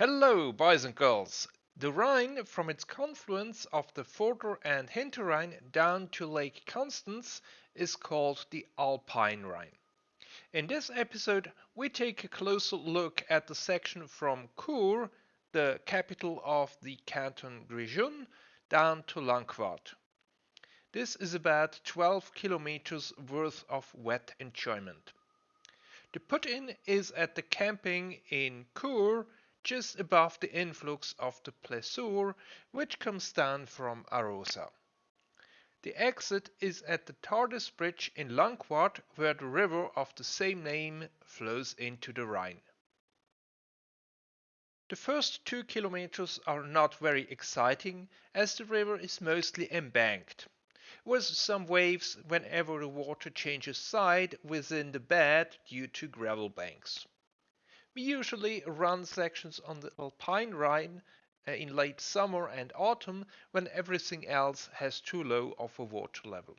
Hello, boys and girls! The Rhine, from its confluence of the Vorder and Hinterrhein down to Lake Constance, is called the Alpine Rhine. In this episode, we take a closer look at the section from Chur, the capital of the canton Grischun, down to Landquart. This is about 12 kilometers worth of wet enjoyment. The put-in is at the camping in Chur just above the influx of the Plessur, which comes down from Arosa. The exit is at the Tardis Bridge in Landquart, where the river of the same name flows into the Rhine. The first two kilometers are not very exciting, as the river is mostly embanked, with some waves whenever the water changes side within the bed due to gravel banks. We usually run sections on the Alpine Rhine uh, in late summer and autumn when everything else has too low of a water level.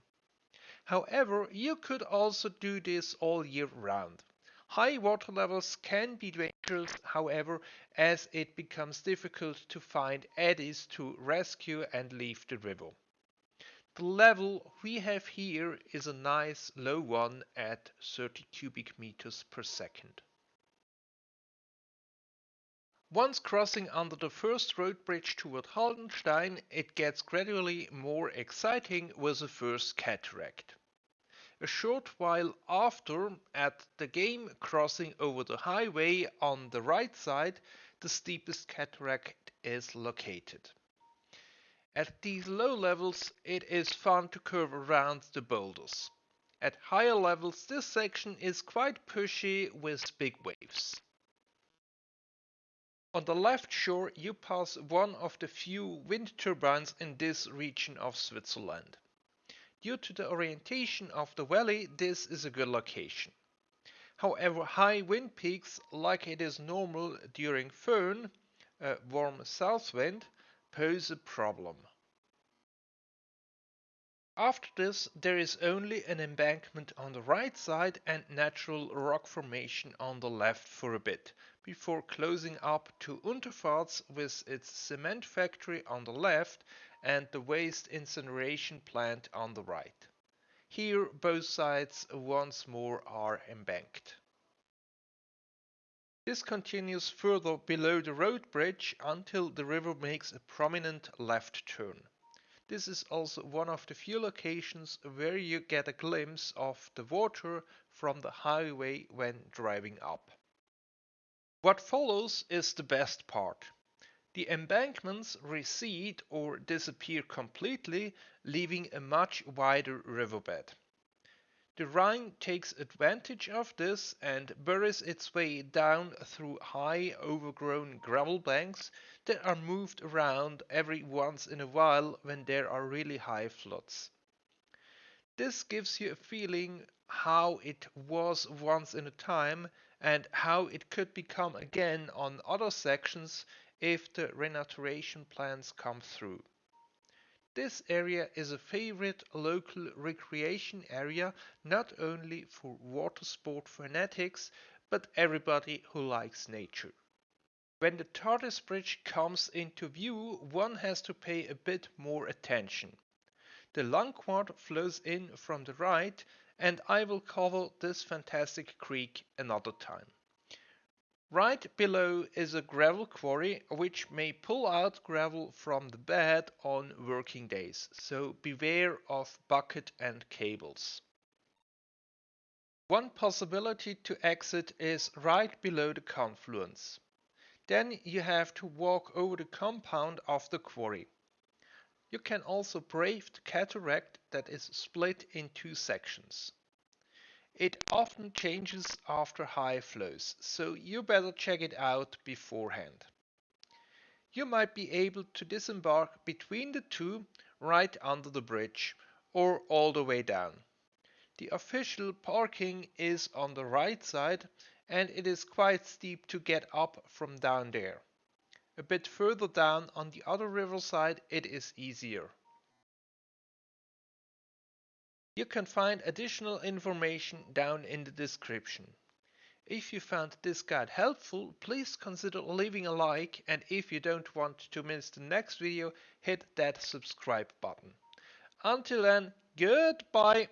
However, you could also do this all year round. High water levels can be dangerous, however, as it becomes difficult to find eddies to rescue and leave the river. The level we have here is a nice low one at 30 cubic meters per second. Once crossing under the first road bridge toward Haldenstein, it gets gradually more exciting with the first cataract. A short while after, at the game crossing over the highway on the right side, the steepest cataract is located. At these low levels, it is fun to curve around the boulders. At higher levels, this section is quite pushy with big waves. On the left shore you pass one of the few wind turbines in this region of Switzerland. Due to the orientation of the valley this is a good location. However, high wind peaks, like it is normal during Föhn, a uh, warm south wind, pose a problem. After this there is only an embankment on the right side and natural rock formation on the left for a bit, before closing up to Untervaz with its cement factory on the left and the waste incineration plant on the right. Here both sides once more are embanked. This continues further below the road bridge until the river makes a prominent left turn. This is also one of the few locations where you get a glimpse of the water from the highway when driving up. What follows is the best part. The embankments recede or disappear completely, leaving a much wider riverbed. The Rhine takes advantage of this and buries its way down through high overgrown gravel banks that are moved around every once in a while when there are really high floods. This gives you a feeling how it was once in a time and how it could become again on other sections if the renaturation plans come through. This area is a favorite local recreation area not only for water sport fanatics but everybody who likes nature. When the Tardis Bridge comes into view one has to pay a bit more attention. The Landquart flows in from the right and I will cover this fantastic creek another time. Right below is a gravel quarry which may pull out gravel from the bed on working days, so beware of bucket and cables. One possibility to exit is right below the confluence. Then you have to walk over the compound of the quarry. You can also brave the cataract that is split in two sections. It often changes after high flows, so you better check it out beforehand. You might be able to disembark between the two right under the bridge or all the way down. The official parking is on the right side and it is quite steep to get up from down there. A bit further down on the other riverside it is easier. You can find additional information down in the description. If you found this guide helpful, please consider leaving a like and if you don't want to miss the next video, hit that subscribe button. Until then, goodbye!